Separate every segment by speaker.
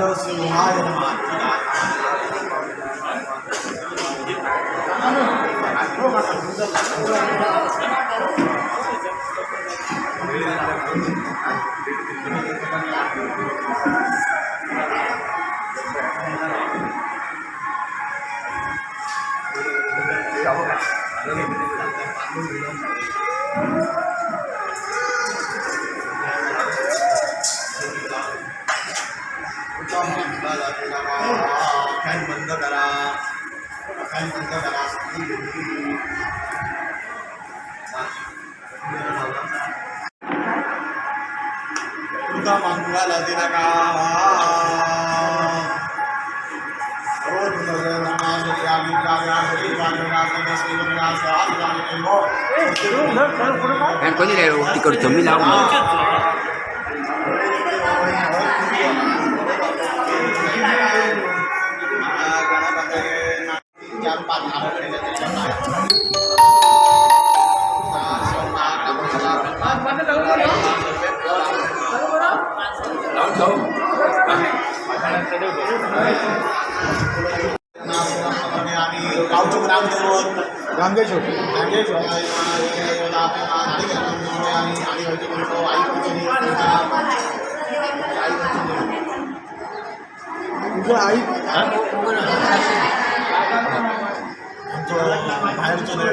Speaker 1: ஆயிரம் ஆயிரமாய் আগে যোগ আগে যোগ আই ভাইয়ের চলে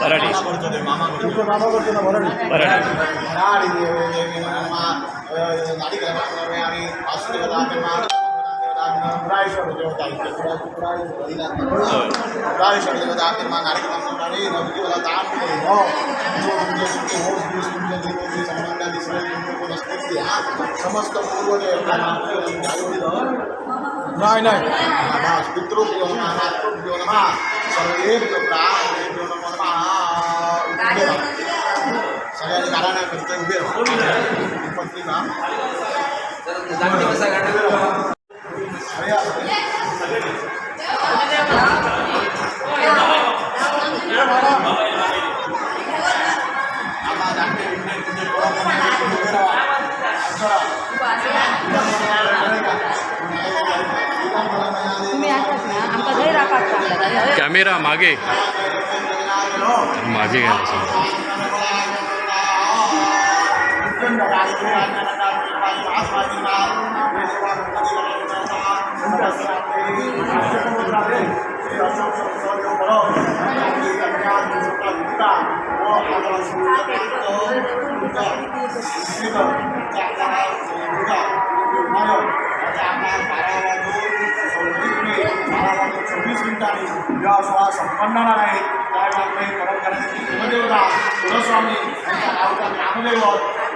Speaker 1: ಬರಡಿ ಬರಡಿ రాజేశ్వరదేవతాకిర్మా కార్యక్రమంలోని నవ్వుకి వాళ్ళ దాన్ని సంబంధాన్ని స్వీకరించి సమస్త పూర్వజ నాయ్ నాయ్ పితృభ్యో నమ మాతృభ్యో నమ సర్వేభ్యో ప్రాణేభ్యో నమ सगळ्यांनी घराण्या करते उभे पत्नी
Speaker 2: ना
Speaker 3: कॅमेरा मागे. मागे घ्या.
Speaker 1: चोवीस मिनिटांनी जेव्हा सोळा संपन्नाला आहे त्यावेळेला काही परंपरांची कुलदेवता कुलस्वामी यांच्या गावचा ग्रामदैवत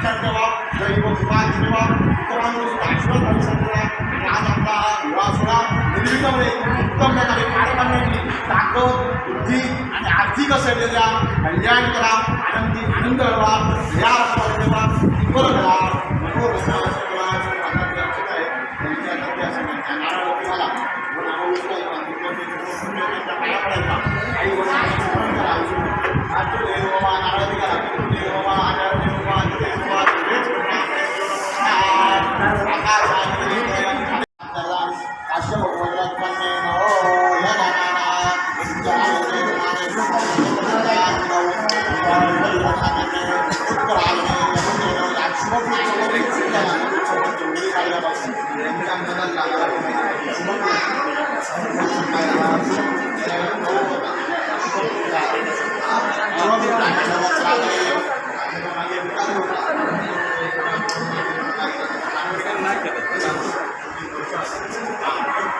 Speaker 1: लक्षात ठेवा दैव कृपा ठेवा इतरांवर सुद्धा आशीर्वाद आणि आज आपला हा विवाह सोहळा निर्विघ्नपणे उत्तम प्रकारे पार पाडण्याची ताकद बुद्धी आणि आर्थिक असलेल्या कल्याण करा आनंदी आनंद घडवा या रत्नावलीचा टिप्पर करा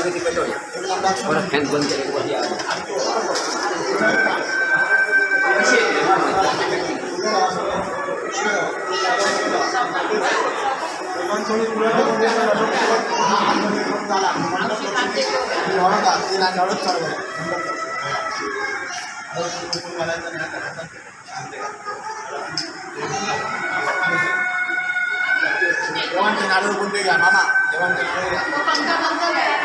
Speaker 4: Orang handphone jadi kuliah. Jangan jenaruh pun dia, mama.
Speaker 1: Jangan jenaruh.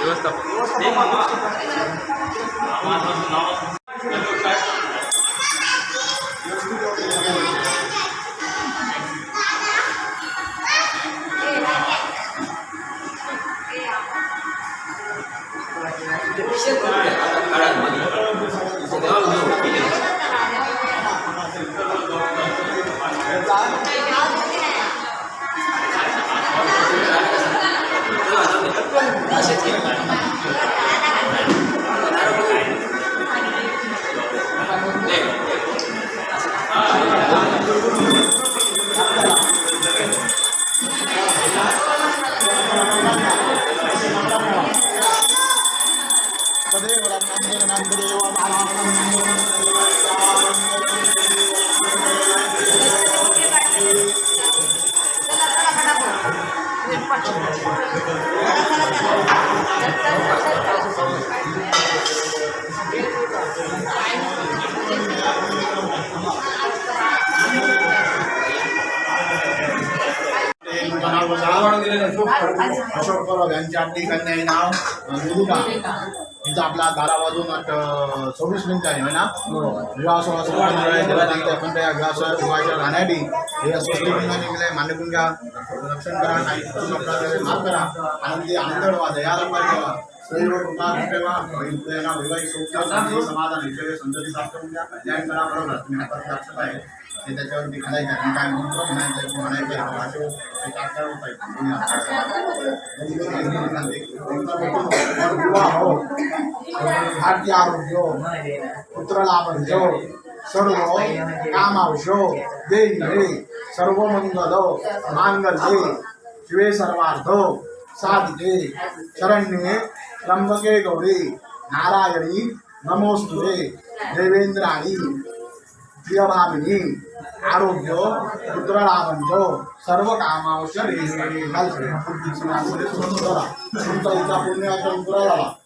Speaker 1: వ్యవస్థ వ్యవస్థ 谢谢。मामा
Speaker 2: करा. ते
Speaker 1: अशोक परब यांची आपली कन्या आहे नाव निरुका तिचा आपला बारा वाजून सव्वीस मिनिट आहे ना? विवाह सोहळा सुरू आहे. आपण त्या विवाह सोहळा विवाहाच्या राहण्यासाठी हे स्वस्ती बंधन निघले मान्य घ्या. रक्षण करा काही माफ करा. आनंदी आनंद व्हा दयाला ठेवा. सर्व ठेवा. वैवाहिक समाधान ऐश्वर्य संतती प्राप्त करून द्या कल्याण करा बरोबर. तुम्ही आहे आणि त्याच्यावरती खालायचं आणि काय म्हणतो म्हणायचं म्हणायचं ते टाकता होता भारतीय आरोग्य पुत्र लाभंजो सर्व कामावशो दे सर्व मंगल मांगल्ये शिवे सर्वार्थ साधिके शरण्ये त्र्यंबके गौरी नारायणी नमोस्तुते देवेंद्राणी Siamamini, Arubio, Putra Ramanjo, Sarva Kama, Sari, Halsey, Putra Ramanjo, Putra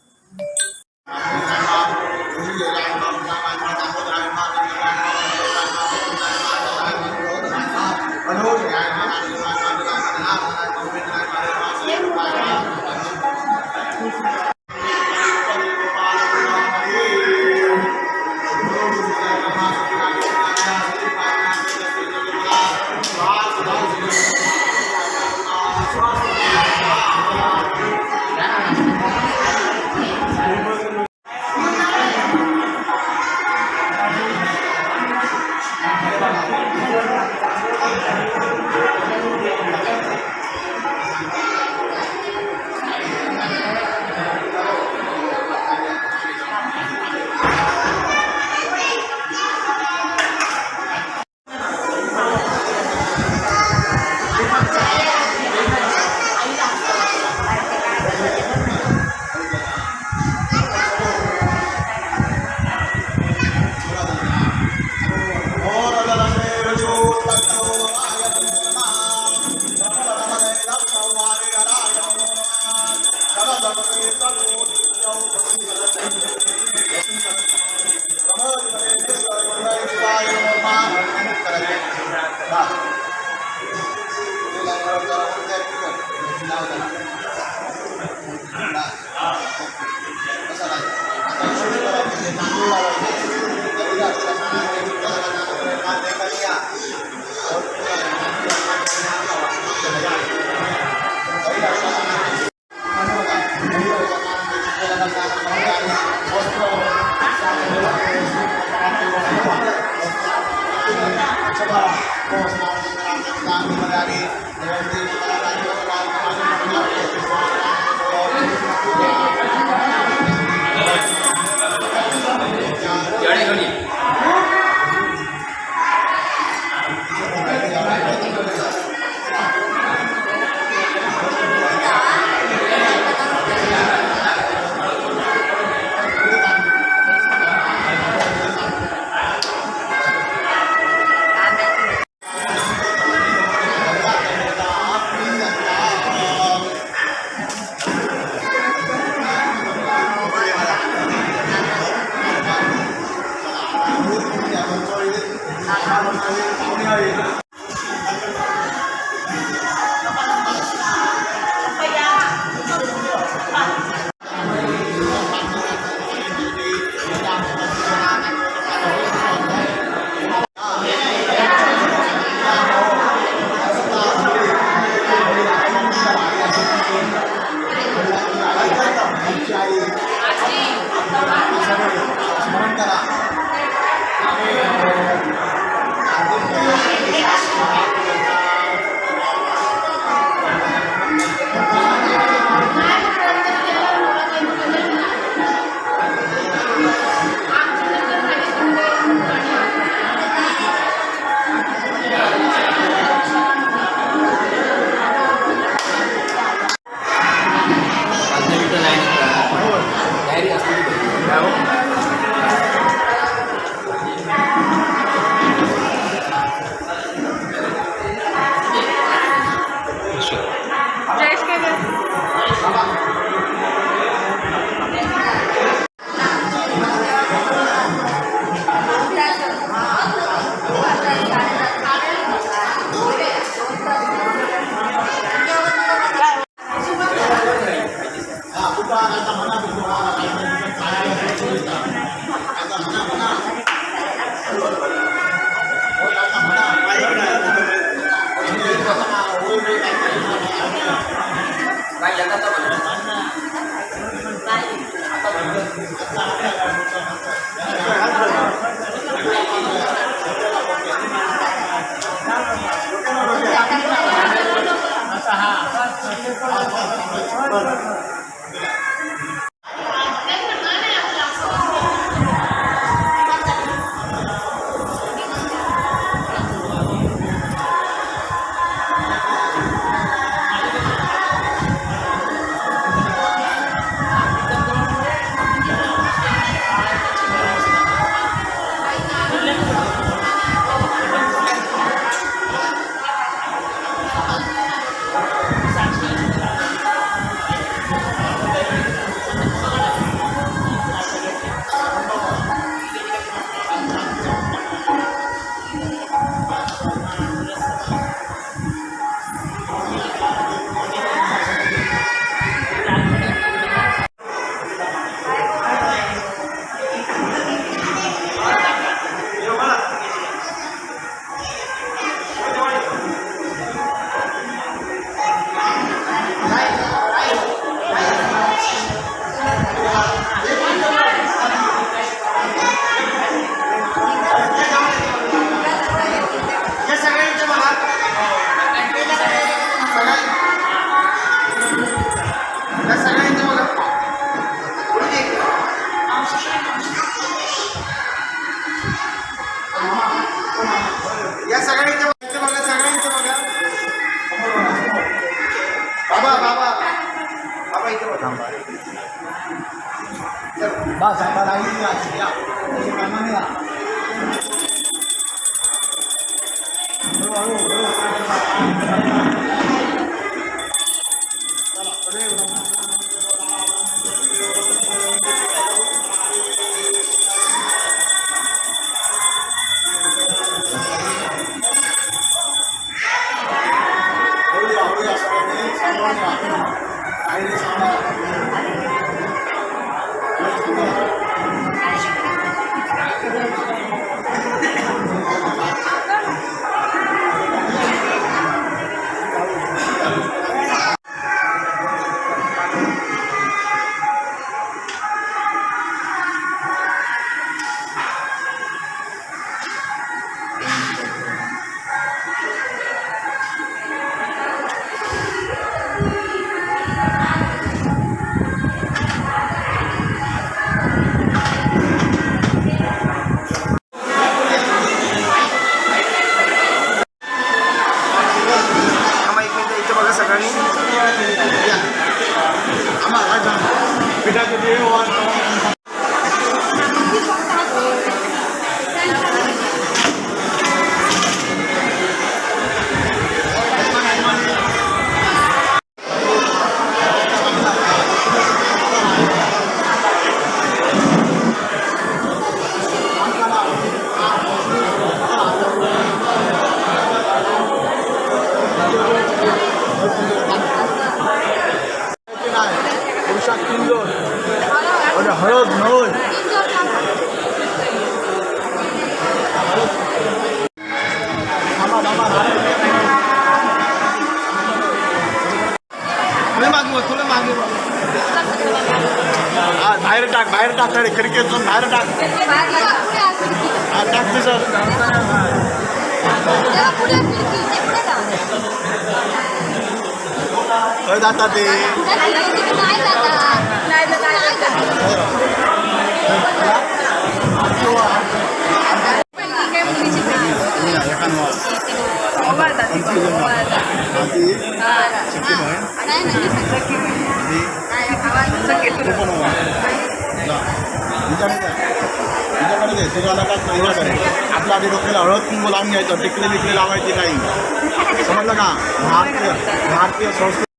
Speaker 1: そうですね。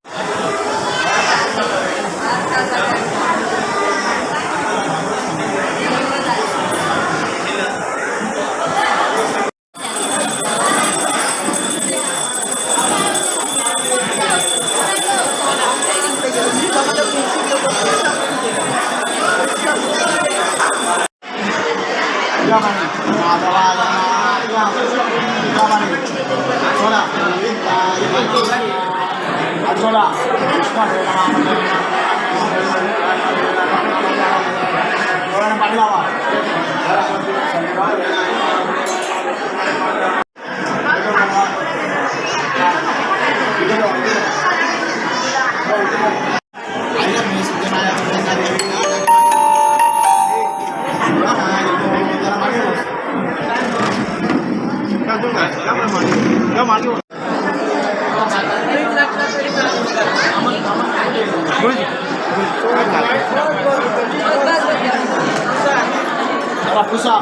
Speaker 1: Pusa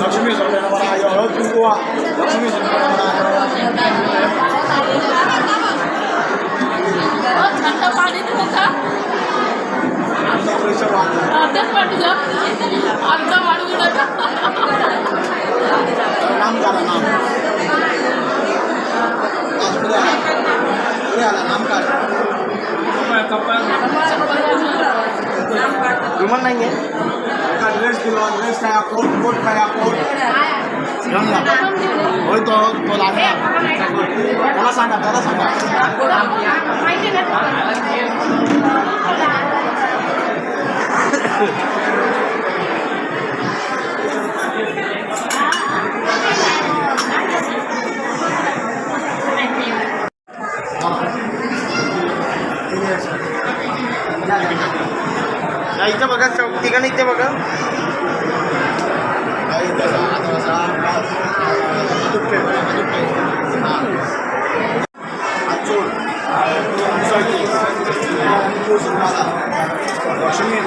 Speaker 1: Lakshmi संक्रमणाय कुंकुवा Lakshmi
Speaker 5: संक्रमणाय अर्धा वाढू
Speaker 1: 6 6 6 6 6 6 6 6 6 6
Speaker 5: Thank you.
Speaker 1: इथं बघा चौक ठिकाणी इथे बघा Lakshmi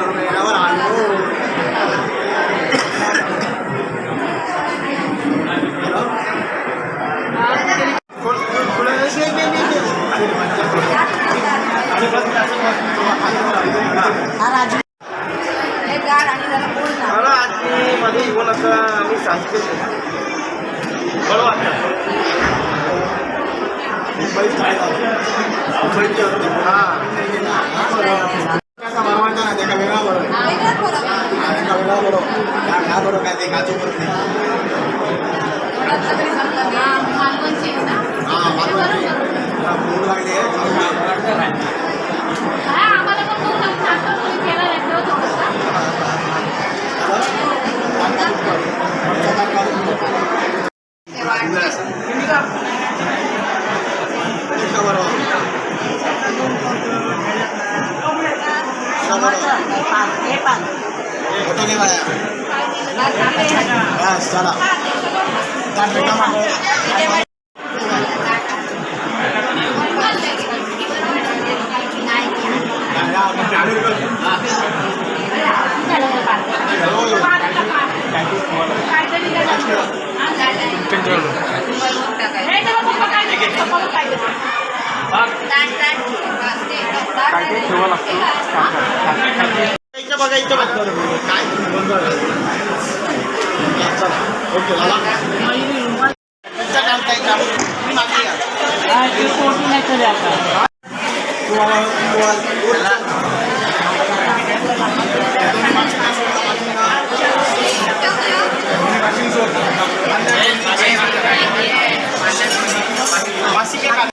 Speaker 1: Yes, shut up. Done with come on. काय ते ठेवा लागतो Terima kasih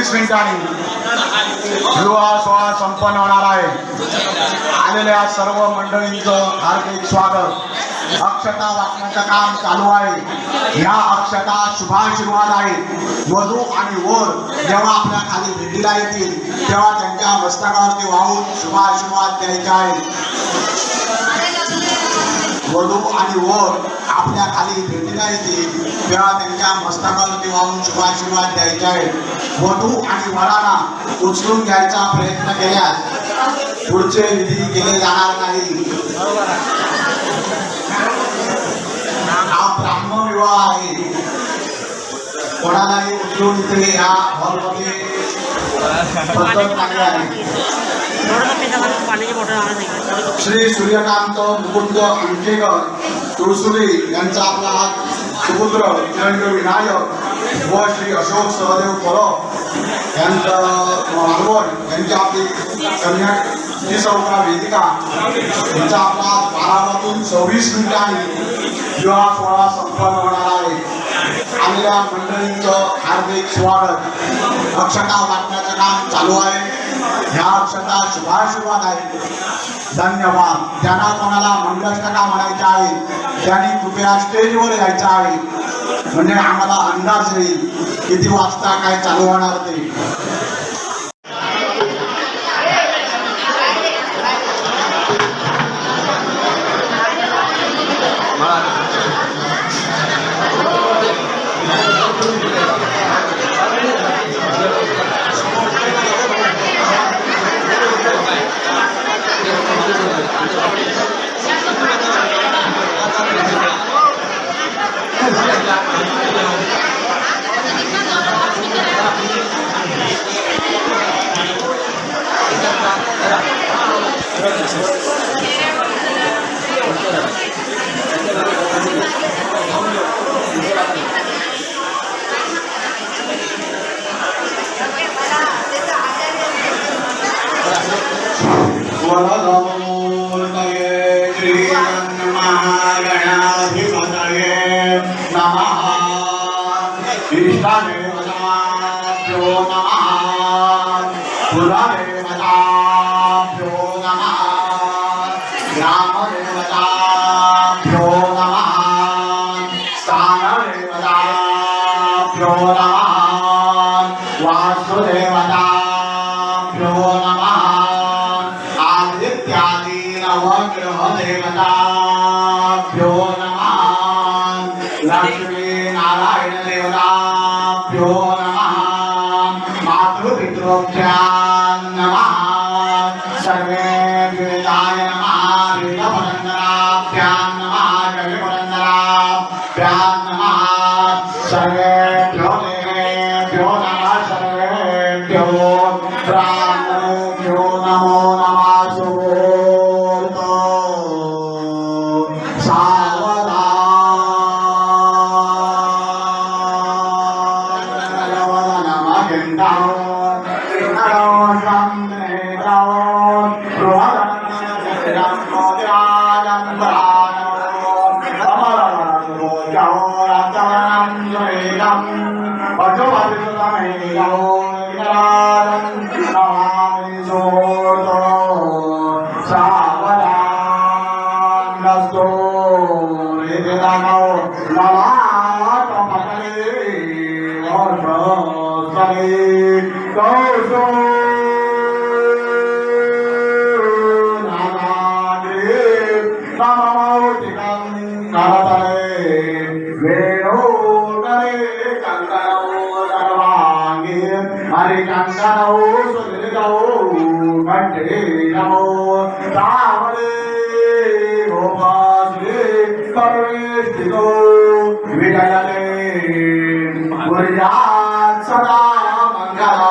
Speaker 1: वाजून मिनिटांनी विवाह सोहळा संपन्न होणार आहे. आलेल्या सर्व मंडळींचं हार्दिक स्वागत. अक्षता वाचण्याचं काम चालू आहे. या अक्षता शुभाशीर्वाद आहेत वधू आणि वर जेव्हा आपल्या खाली भेटीला येतील तेव्हा त्यांच्या मस्तकावरती वाहून शुभाशीर्वाद द्यायचे आहेत वधू आणि वर आपल्या खाली भेटीला येतील तेव्हा त्यांच्या मस्तकावरती वाहून शुभाशीर्वाद द्यायचे आहेत. वधू आणि वराला उचलून घ्यायचा प्रयत्न केल्यास पुढचे विधी केले जाणार नाही. हा ब्राह्मण विवाह आहे. कोणालाही उचलून इथे या हॉलमध्ये पद्धत आहे. श्री सूर्यकांत मुकुंद अंकेकर तुळसुरी यांचा आपला हात सुपुत्र निरंजन विनायक व श्री अशोक सहदेव परब यांचं मालवण यांची आपली कन्या चौका वेदिका यांचा आपला हात सव्वीस मिनिटांनी विवाह सोहळा संपन्न होणार आहे. आलेल्या मंडळींचं हार्दिक स्वागत. अक्षता वाटण्याचं काम चालू आहे. ह्या अक्षता शुभाशुभात आहेत धन्यवाद. त्यांना कोणाला मंगलष्टका म्हणायच्या आहे त्यांनी कृपया स्टेजवर यायचं आहे. म्हणजे आम्हाला अंदाज येईल किती वाजता काय चालू होणार ते. Sang ஒரு ராஜ சதா மங்களா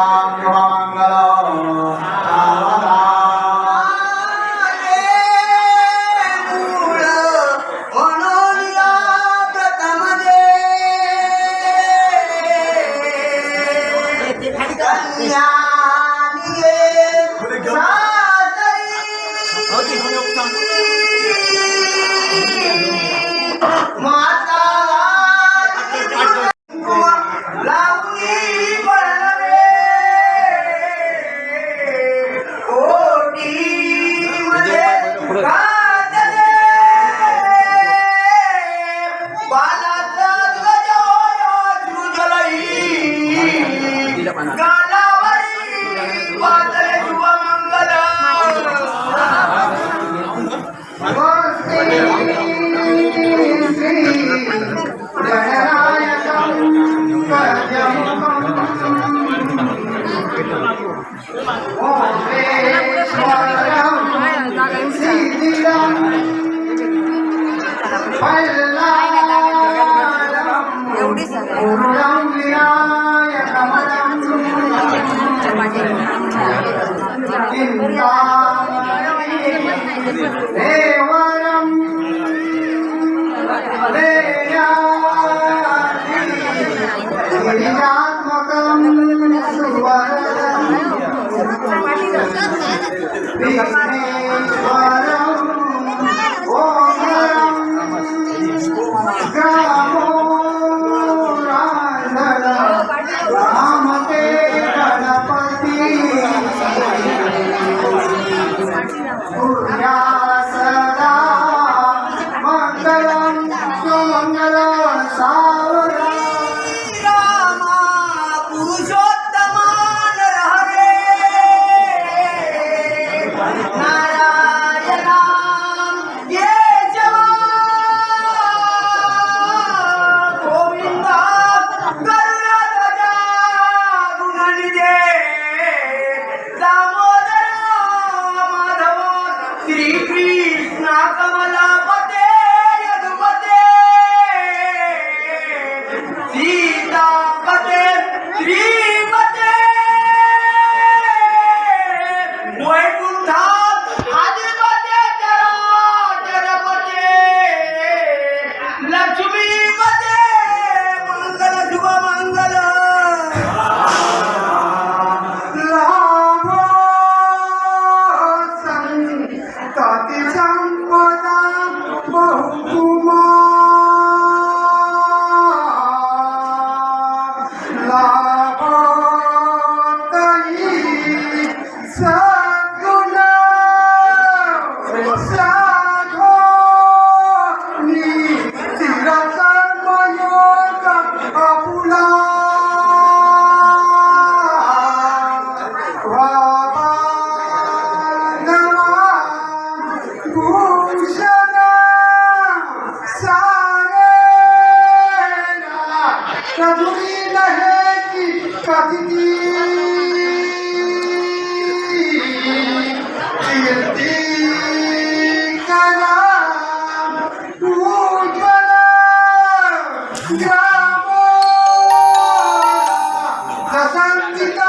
Speaker 1: Gracias.